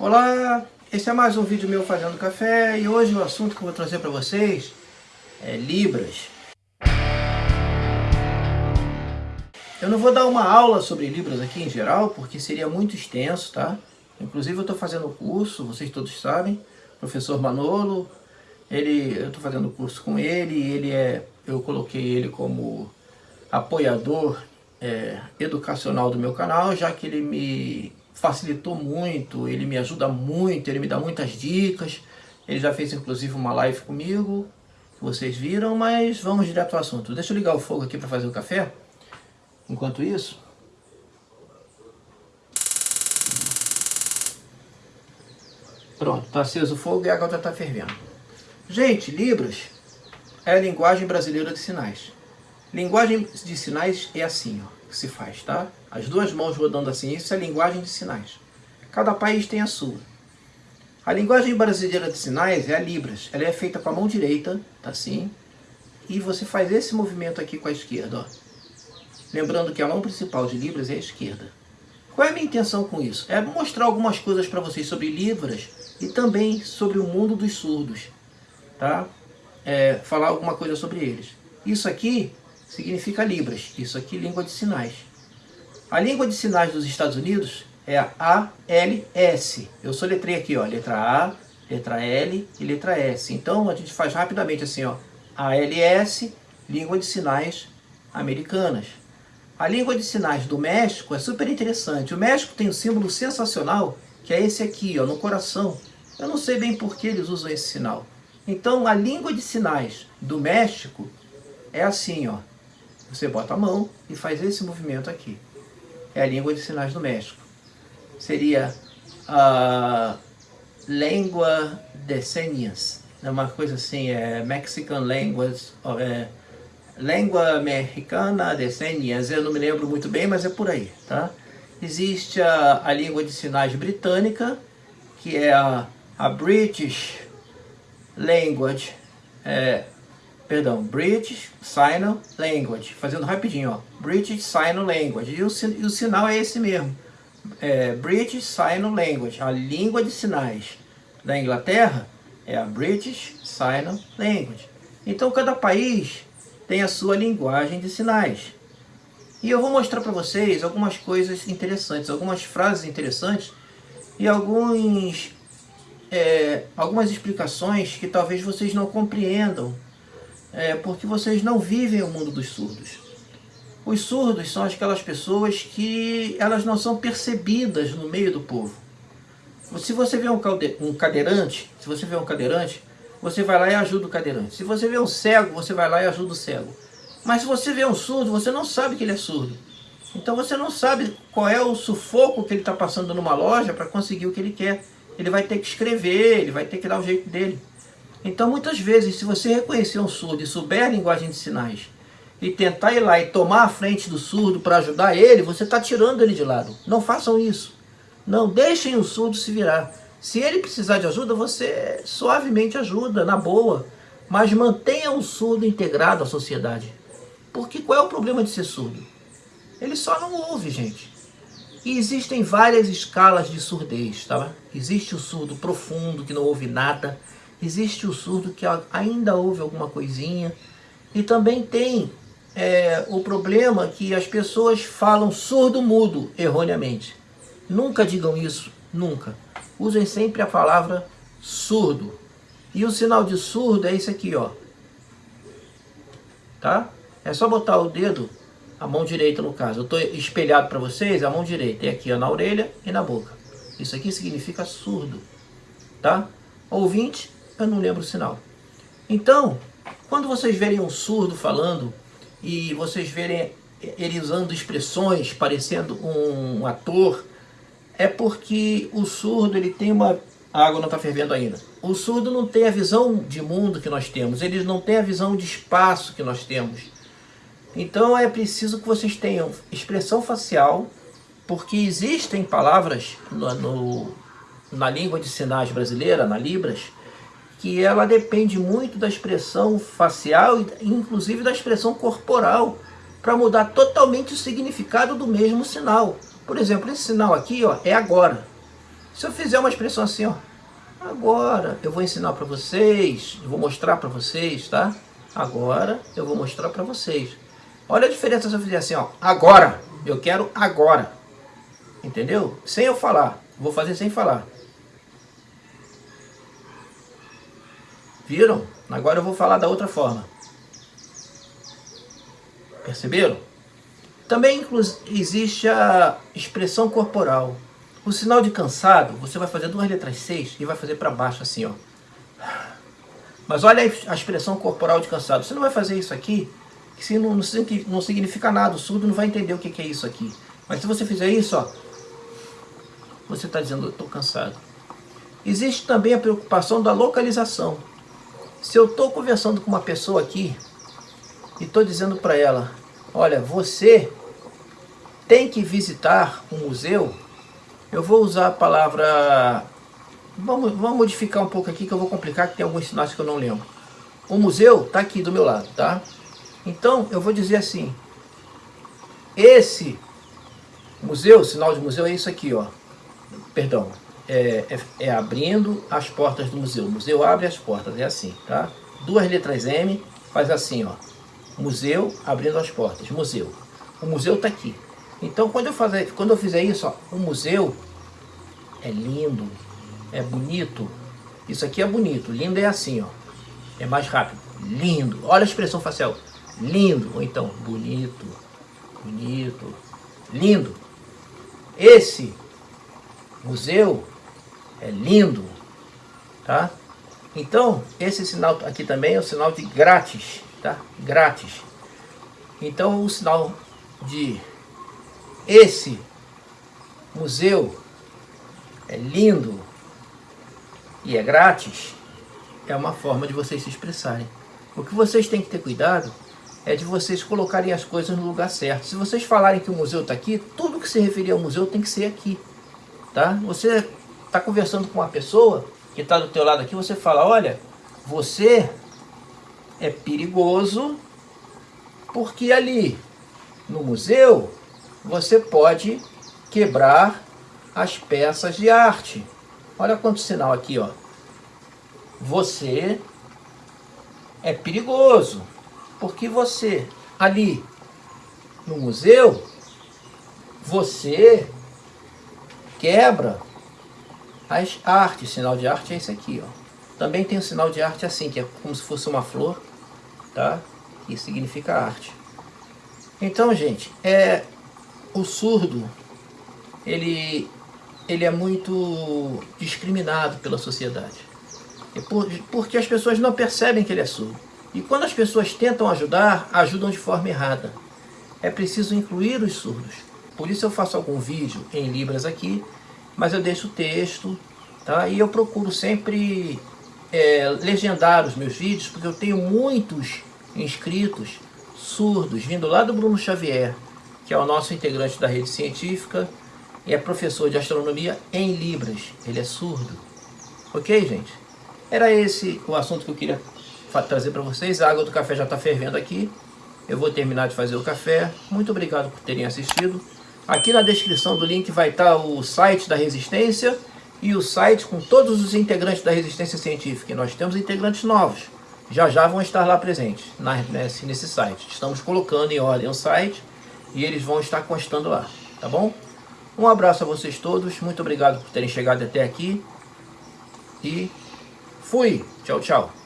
Olá, esse é mais um vídeo meu fazendo café e hoje o assunto que eu vou trazer para vocês é Libras. Eu não vou dar uma aula sobre Libras aqui em geral, porque seria muito extenso, tá? Inclusive eu estou fazendo o curso, vocês todos sabem, professor Manolo, ele, eu estou fazendo o curso com ele, ele é, eu coloquei ele como apoiador é, educacional do meu canal, já que ele me facilitou muito, ele me ajuda muito, ele me dá muitas dicas. Ele já fez inclusive uma live comigo, que vocês viram, mas vamos direto ao assunto. Deixa eu ligar o fogo aqui para fazer o café. Enquanto isso... Pronto, está aceso o fogo e a já está fervendo. Gente, Libras é a linguagem brasileira de sinais. Linguagem de sinais é assim, ó que se faz, tá? As duas mãos rodando assim, isso é linguagem de sinais. Cada país tem a sua. A linguagem brasileira de sinais é a Libras. Ela é feita com a mão direita, tá assim. E você faz esse movimento aqui com a esquerda, ó. Lembrando que a mão principal de Libras é a esquerda. Qual é a minha intenção com isso? É mostrar algumas coisas para vocês sobre Libras e também sobre o mundo dos surdos, tá? É, falar alguma coisa sobre eles. Isso aqui significa Libras. Isso aqui língua de sinais. A língua de sinais dos Estados Unidos é a ALS. Eu soletrei aqui, ó, letra A, letra L e letra S. Então a gente faz rapidamente assim, ó, ALS, língua de sinais americanas. A língua de sinais do México é super interessante. O México tem um símbolo sensacional, que é esse aqui, ó, no coração. Eu não sei bem por que eles usam esse sinal. Então a língua de sinais do México é assim, ó. Você bota a mão e faz esse movimento aqui. É a língua de sinais do México. Seria a língua de señas. É uma coisa assim, é Mexican Language, é, língua mexicana de señas. Eu não me lembro muito bem, mas é por aí, tá? Existe a, a língua de sinais britânica, que é a, a British Language, é, perdão, British Sign Language, fazendo rapidinho, ó, British Sign Language, e o, e o sinal é esse mesmo, é, British Sign Language, a língua de sinais da Inglaterra é a British Sign Language. Então cada país tem a sua linguagem de sinais. E eu vou mostrar para vocês algumas coisas interessantes, algumas frases interessantes e alguns, é, algumas explicações que talvez vocês não compreendam é, porque vocês não vivem o mundo dos surdos. Os surdos são aquelas pessoas que elas não são percebidas no meio do povo. Se você vê um, um cadeirante, se você vê um cadeirante, você vai lá e ajuda o cadeirante. Se você vê um cego, você vai lá e ajuda o cego. Mas se você vê um surdo, você não sabe que ele é surdo. Então você não sabe qual é o sufoco que ele está passando numa loja para conseguir o que ele quer. Ele vai ter que escrever, ele vai ter que dar o jeito dele. Então, muitas vezes, se você reconhecer um surdo e souber a linguagem de sinais, e tentar ir lá e tomar a frente do surdo para ajudar ele, você está tirando ele de lado. Não façam isso. Não deixem o surdo se virar. Se ele precisar de ajuda, você suavemente ajuda, na boa. Mas mantenha o surdo integrado à sociedade. Porque qual é o problema de ser surdo? Ele só não ouve, gente. E existem várias escalas de surdez, tá? Existe o surdo profundo, que não ouve nada. Existe o surdo que ainda ouve alguma coisinha. E também tem é, o problema que as pessoas falam surdo-mudo erroneamente. Nunca digam isso, nunca. Usem sempre a palavra surdo. E o sinal de surdo é esse aqui, ó. Tá? É só botar o dedo, a mão direita no caso. Eu estou espelhado para vocês, a mão direita. É aqui, ó, na orelha e na boca. Isso aqui significa surdo. Tá? Ouvinte eu não lembro o sinal. Então, quando vocês verem um surdo falando e vocês verem ele usando expressões parecendo um ator, é porque o surdo ele tem uma... A água não está fervendo ainda. O surdo não tem a visão de mundo que nós temos, eles não têm a visão de espaço que nós temos. Então é preciso que vocês tenham expressão facial, porque existem palavras no, no, na língua de sinais brasileira, na Libras, que ela depende muito da expressão facial, inclusive da expressão corporal, para mudar totalmente o significado do mesmo sinal. Por exemplo, esse sinal aqui ó, é agora. Se eu fizer uma expressão assim, ó, agora eu vou ensinar para vocês, vou mostrar para vocês, tá? Agora eu vou mostrar para vocês. Olha a diferença se eu fizer assim, ó, agora, eu quero agora. Entendeu? Sem eu falar, vou fazer sem falar. Viram? Agora eu vou falar da outra forma. Perceberam? Também existe a expressão corporal. O sinal de cansado, você vai fazer duas letras 6 e vai fazer para baixo assim, ó. Mas olha a expressão corporal de cansado. Você não vai fazer isso aqui, que não, não significa nada. O surdo não vai entender o que é isso aqui. Mas se você fizer isso, ó, você está dizendo, estou cansado. Existe também a preocupação da localização. Se eu estou conversando com uma pessoa aqui e estou dizendo para ela, olha, você tem que visitar um museu, eu vou usar a palavra... Vamos, vamos modificar um pouco aqui que eu vou complicar, que tem alguns sinais que eu não lembro. O museu está aqui do meu lado, tá? Então, eu vou dizer assim, esse museu, sinal de museu é isso aqui, ó. Perdão, é, é, é, abrindo as portas do museu. O museu abre as portas, é assim, tá? Duas letras M, faz assim, ó. Museu abrindo as portas, museu. O museu está aqui. Então, quando eu, fazer, quando eu fizer isso, ó, o museu é lindo, é bonito. Isso aqui é bonito, lindo é assim, ó. É mais rápido, lindo. Olha a expressão facial, lindo. Ou então, bonito, bonito, lindo. Esse museu é lindo, tá? Então, esse sinal aqui também é o sinal de grátis, tá? Grátis. Então, o sinal de esse museu é lindo e é grátis, é uma forma de vocês se expressarem. O que vocês têm que ter cuidado é de vocês colocarem as coisas no lugar certo. Se vocês falarem que o museu está aqui, tudo que se referir ao museu tem que ser aqui. Tá? Você está conversando com uma pessoa que está do teu lado aqui, você fala, olha, você é perigoso porque ali no museu você pode quebrar as peças de arte. Olha quanto sinal aqui, ó. Você é perigoso porque você ali no museu você quebra as artes, sinal de arte é esse aqui, ó. Também tem um sinal de arte assim, que é como se fosse uma flor, tá? Que significa arte. Então, gente, é o surdo, ele ele é muito discriminado pela sociedade. É por, porque as pessoas não percebem que ele é surdo. E quando as pessoas tentam ajudar, ajudam de forma errada. É preciso incluir os surdos. Por isso eu faço algum vídeo em Libras aqui, mas eu deixo o texto, tá? E eu procuro sempre é, legendar os meus vídeos, porque eu tenho muitos inscritos surdos, vindo lá do Bruno Xavier, que é o nosso integrante da rede científica, e é professor de astronomia em Libras. Ele é surdo. Ok, gente? Era esse o assunto que eu queria trazer para vocês. A água do café já está fervendo aqui. Eu vou terminar de fazer o café. Muito obrigado por terem assistido. Aqui na descrição do link vai estar o site da Resistência e o site com todos os integrantes da Resistência Científica. E nós temos integrantes novos. Já já vão estar lá presentes nesse, nesse site. Estamos colocando em ordem o site e eles vão estar constando lá. Tá bom? Um abraço a vocês todos. Muito obrigado por terem chegado até aqui. E fui. Tchau, tchau.